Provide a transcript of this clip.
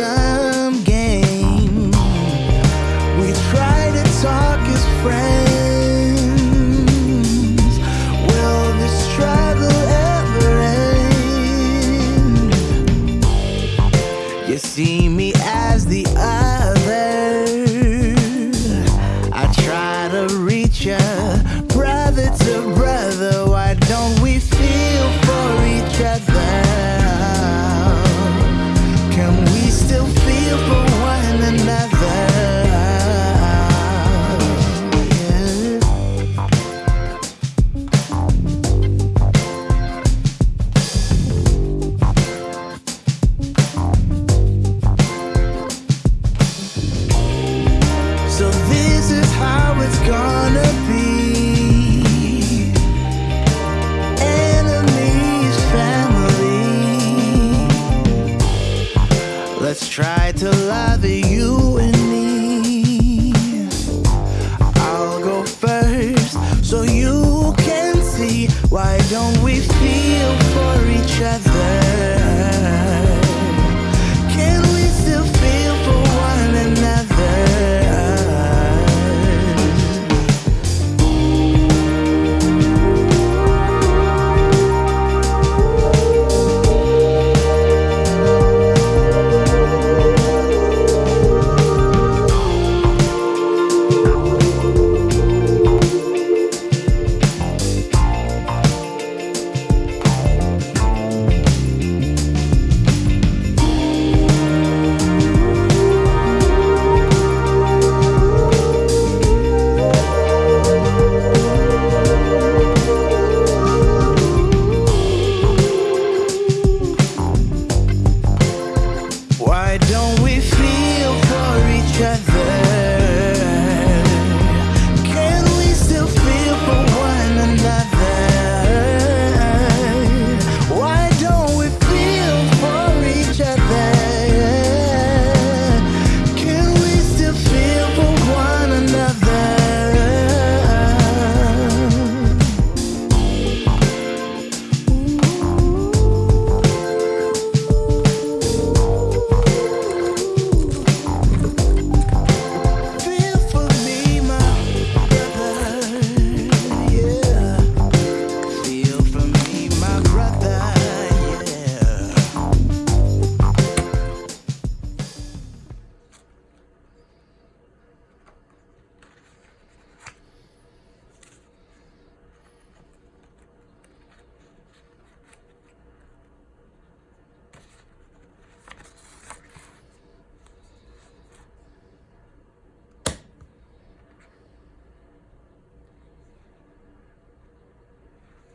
sum game. We try to talk as friends. Will this struggle ever end? You see me as the other. I try to reach ya, brother to brother. Why don't we feel for each other? Let's try to love you and me. I'll go first so you can see. Why don't we feel for each other?